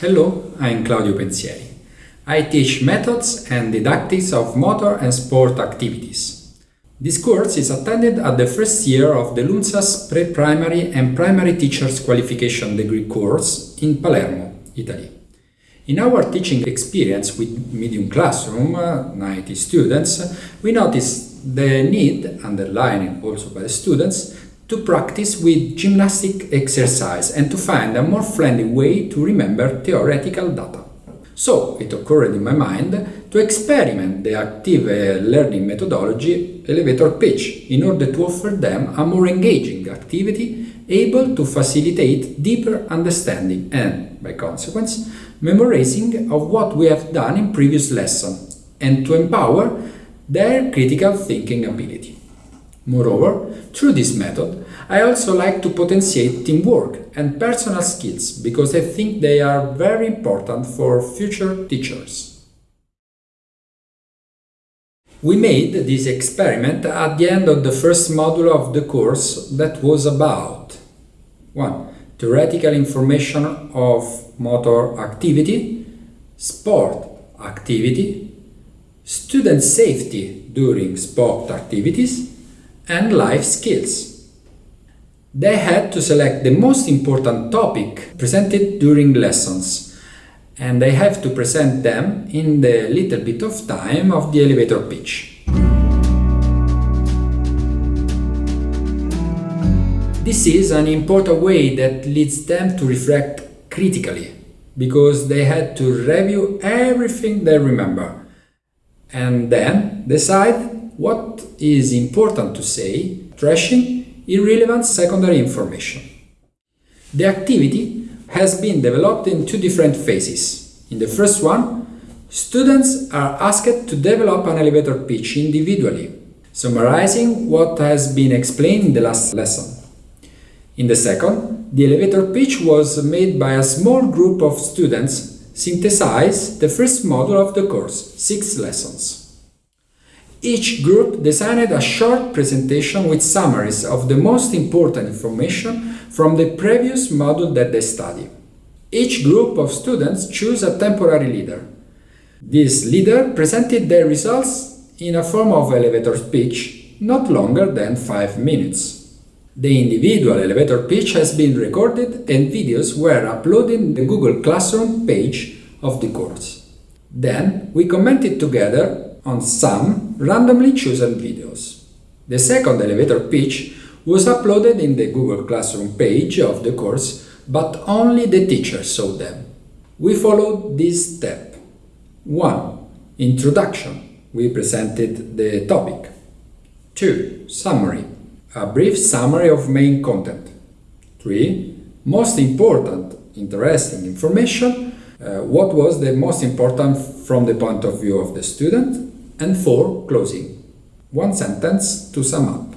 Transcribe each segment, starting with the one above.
Hello, I'm Claudio Pensieri. I teach methods and didactics of motor and sport activities. This course is attended at the first year of the LUMSA's pre-primary and primary teachers qualification degree course in Palermo, Italy. In our teaching experience with Medium Classroom, uh, 90 students, we noticed the need, underlined also by the students, to practice with gymnastic exercise and to find a more friendly way to remember theoretical data. So it occurred in my mind to experiment the active uh, learning methodology elevator pitch in order to offer them a more engaging activity able to facilitate deeper understanding and, by consequence, memorizing of what we have done in previous lesson and to empower their critical thinking ability. Moreover, through this method, I also like to potentiate teamwork and personal skills because I think they are very important for future teachers. We made this experiment at the end of the first module of the course that was about 1. Theoretical information of motor activity, sport activity, student safety during sport activities, and life skills. They had to select the most important topic presented during lessons and they have to present them in the little bit of time of the elevator pitch. This is an important way that leads them to reflect critically, because they had to review everything they remember and then decide what is important to say, trashing irrelevant secondary information. The activity has been developed in two different phases. In the first one, students are asked to develop an elevator pitch individually, summarizing what has been explained in the last lesson. In the second, the elevator pitch was made by a small group of students synthesize the first module of the course, six lessons. Each group designed a short presentation with summaries of the most important information from the previous module that they study. Each group of students choose a temporary leader. This leader presented their results in a form of elevator speech, not longer than 5 minutes. The individual elevator pitch has been recorded and videos were uploaded in the Google Classroom page of the course. Then we commented together on some randomly chosen videos. The second elevator pitch was uploaded in the Google Classroom page of the course, but only the teacher saw them. We followed this step. 1. Introduction. We presented the topic. 2. Summary. A brief summary of main content. 3. Most important, interesting information. Uh, what was the most important from the point of view of the student and 4. Closing. One sentence to sum up.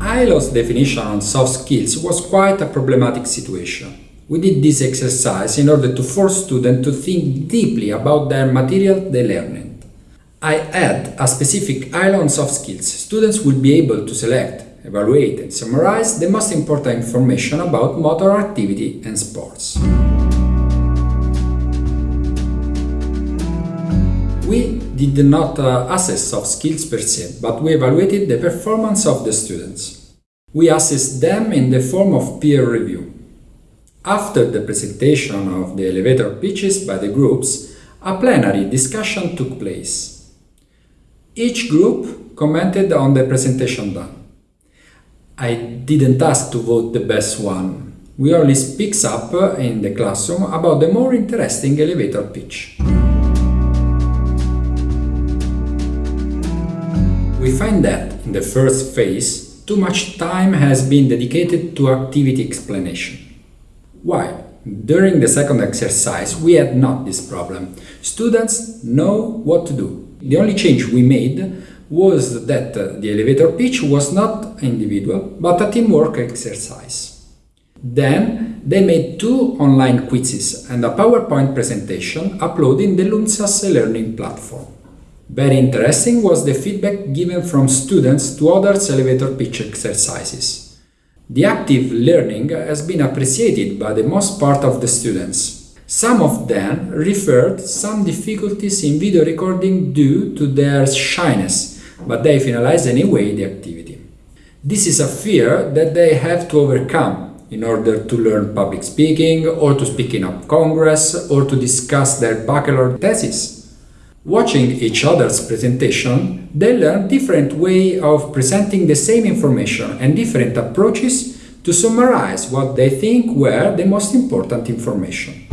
ILO's definition on soft skills was quite a problematic situation. We did this exercise in order to force students to think deeply about their material they learned. I add a specific ILO on soft skills. Students will be able to select, evaluate and summarize the most important information about motor activity and sports. We did not uh, assess soft skills per se, but we evaluated the performance of the students. We assessed them in the form of peer review. After the presentation of the elevator pitches by the groups, a plenary discussion took place. Each group commented on the presentation done. I didn't ask to vote the best one. We only speaks up in the classroom about the more interesting elevator pitch. We find that, in the first phase, too much time has been dedicated to activity explanation. Why? During the second exercise, we had not this problem. Students know what to do. The only change we made was that uh, the elevator pitch was not individual, but a teamwork exercise. Then they made two online quizzes and a PowerPoint presentation uploading the LUMSA's learning platform. Very interesting was the feedback given from students to others elevator pitch exercises. The active learning has been appreciated by the most part of the students. Some of them referred some difficulties in video recording due to their shyness, but they finalized anyway the activity. This is a fear that they have to overcome in order to learn public speaking or to speak in a congress or to discuss their bachelor thesis. Watching each other's presentation, they learn different way of presenting the same information and different approaches to summarize what they think were the most important information.